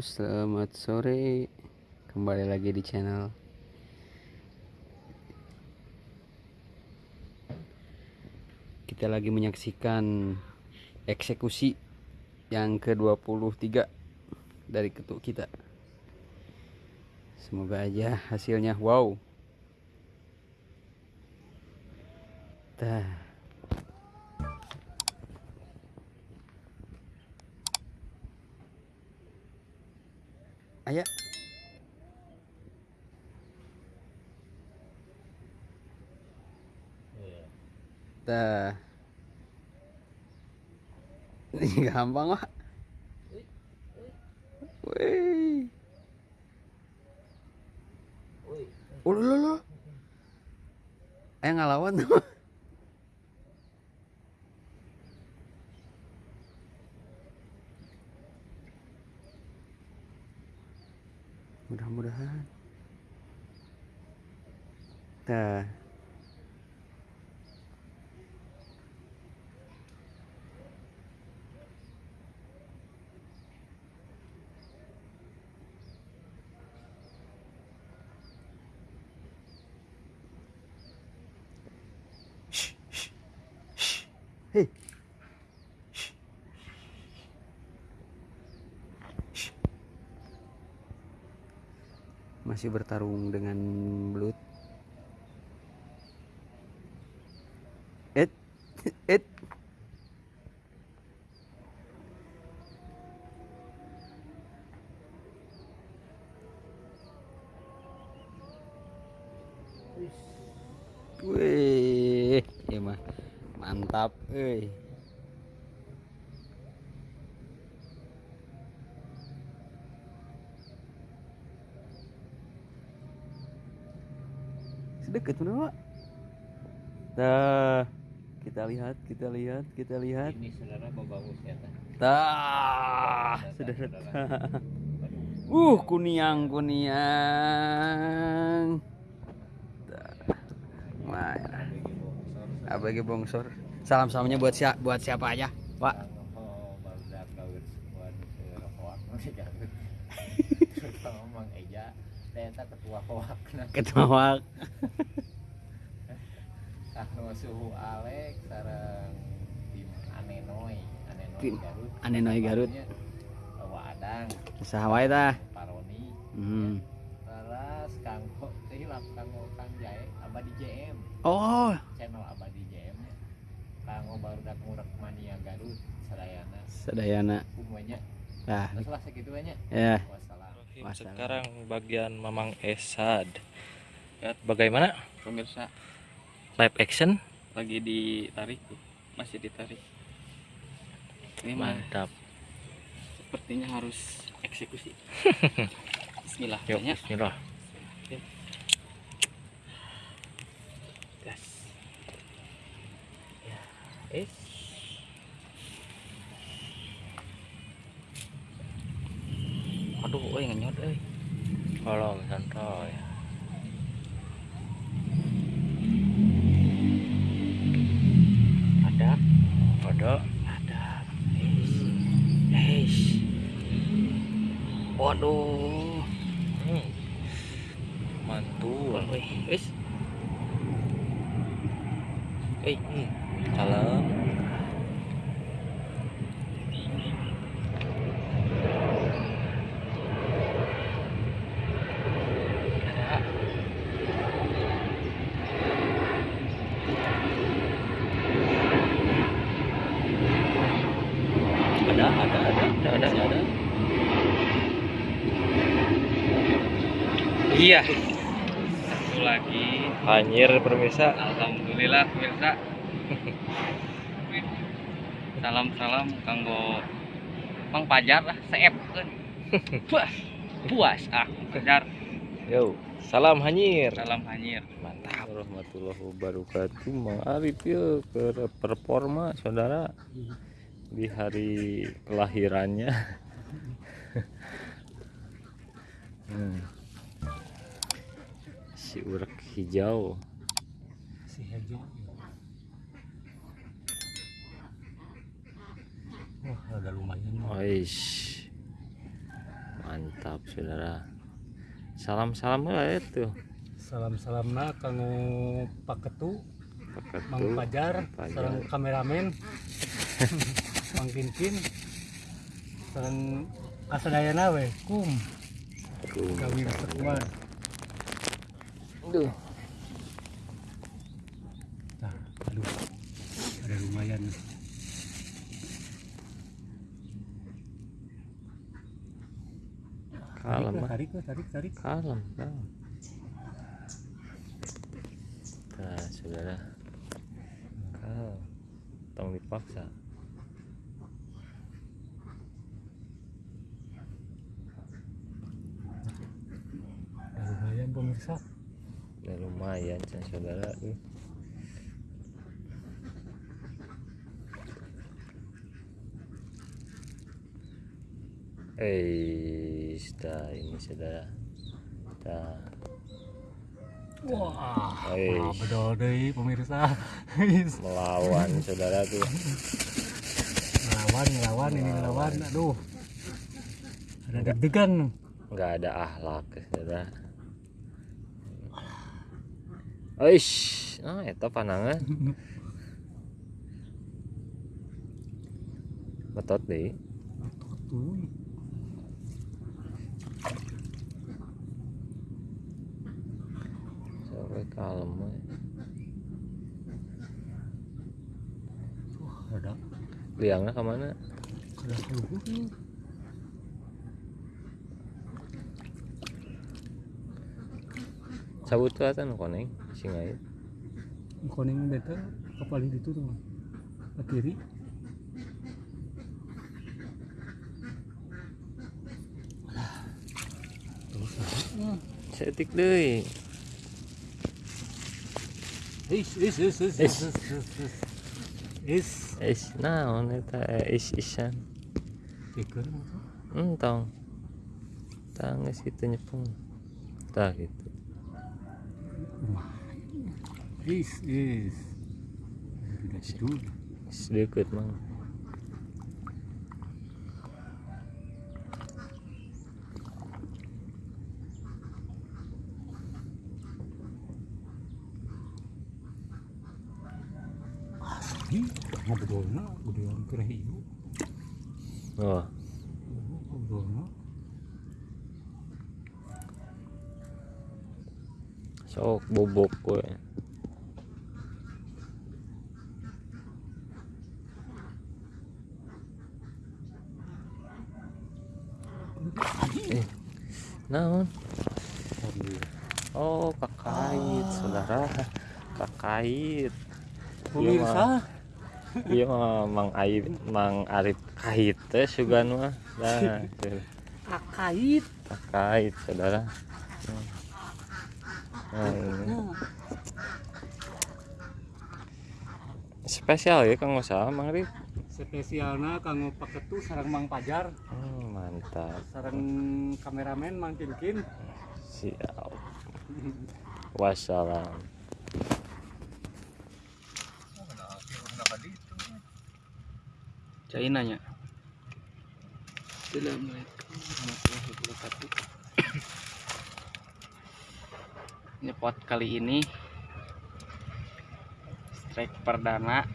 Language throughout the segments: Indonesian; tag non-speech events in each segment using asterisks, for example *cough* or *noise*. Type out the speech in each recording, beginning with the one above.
selamat sore. Kembali lagi di channel. Kita lagi menyaksikan eksekusi yang ke-23 dari ketuk kita. Semoga aja hasilnya wow. Tah Ayo. Dah. Ini *laughs* gampang, Pak. Wih. Lo, lo. Ayo ngelawan tuh. Hei. Masih bertarung dengan belut. It, it. Wih, ya mantap, euy. Sedekat mana, Pak? Nah, kita lihat, kita lihat, kita lihat. Ini saudara bagus ya teh. Tah, sudah Uh, kuniang, kuniang. Tah. ABG Bongsor. Salam salamnya buat siapa buat siapa aja, Pak? Hoak ketua hoak. Ketua Wak. Anu suhu Alex sareng tim Anenoy Tim Garut. Anenoy Garut. Bawa Adang, Usaha wae tah. Paroni. Hmm. Laras kanggo teh hilap kanggo Kang Jae Abadi JM. Oh, kanggo baru dak ngurek mania Garut sadayana sadayana. umuanya Nah, terus lah segitu banyak ya. wassalam. Sekarang bagian Mamang Esad. Ya, bagaimana? pemirsa Live action? lagi ditarik masih ditarik ini mah Mantap. sepertinya harus eksekusi *laughs* Bismillah Yuk, banyak bismillah. gas Eh. aduh oi ngenyot euy Tolong santai. ada Ada. ada Eish. waduh Hmm. Mantul. oi wis eh Hmm. Salam. ada Ada, ada, ada, ada, ada, ada. iya satu lagi Anjir pemirsa. Alhamdulillah pemirsa. *laughs* Salam salam kanggo Mang Pajar lah, seep kan. *laughs* Puas, puas ah Pajar. Yo, salam hanyir. Salam hanyir. Mantap. Warahmatullahi wabarakatuh. Mang Arif ya ke performa saudara di hari kelahirannya. *laughs* hmm. Si urak hijau. Si hijau. Wah, ada lumayan. Aish. Mantap. saudara salam-salam lah itu Salam-salamna kanggo Paketu, Mang Paketu Pajar, Pajar. sareng kameramen. *laughs* Mang Kinkin. Sareng kasadayana we, kum. Gawi pertemuan. Aduh. Nah, aduh. Ada lumayan. kalem ah. Tarik, tarik, tarik, tarik. kalem kalem nah saudara kalem tong dipaksa Ada lumayan pemirsa. ya lumayan saudara uh. Eh, dah ini saudara. Dah. Wah, bedol deui pemirsa. *laughs* melawan saudara tuh ngelawan, ngelawan, ini ngelawan. Aduh. Ada deg-degan. nggak ada akhlak saudara Aish, ah eta panangan *laughs* betot deh Tuh. Sampai kalem. Wah, ada liangnya ke mana ada keluar cabut tuh atan koneng singai Koning beta kapal itu tuh. Ke kiri. setik deh Is, is, is, is, is, is, is, is. Is. Is, naon eta eh, is isan Tikun. entong tangis itu nyepung tah gitu Is, is. Sedikit mang Ini ngobrolnya udah hampir hiu. wah Ngobrolnya. sok bobok gue eh naon? Oh kakait saudara. Kakait Pemirsa, iya mah mang Aib mang Arif kait teh sugan mah. Nah tuh. kakait. kakait saudara. Nah, spesial ya kang usaha mang Rif Spesialna kanggo paketu sareng Mang Pajar, Hmm, mantap. Sareng kameramen Mang Kinkin. siap. Wassalam China nya. Assalamualaikum warahmatullahi wabarakatuh. Ini pot kali ini strike perdana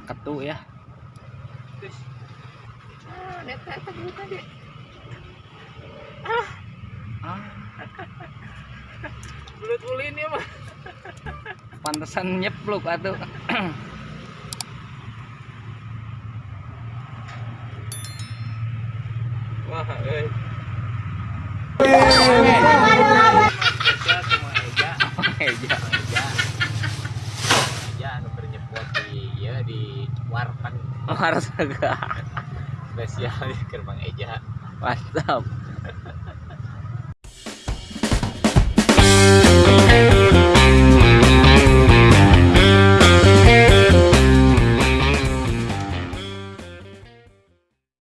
paketu ya. Ah. Bulut ulin ya mah. Pantesan nyepluk atuh. wah eh Spesial sama Eja, Eja. Eja. Eja anu keur nyepot di ya di warteg Harus agak spesial di keur Mang Eja. mantap.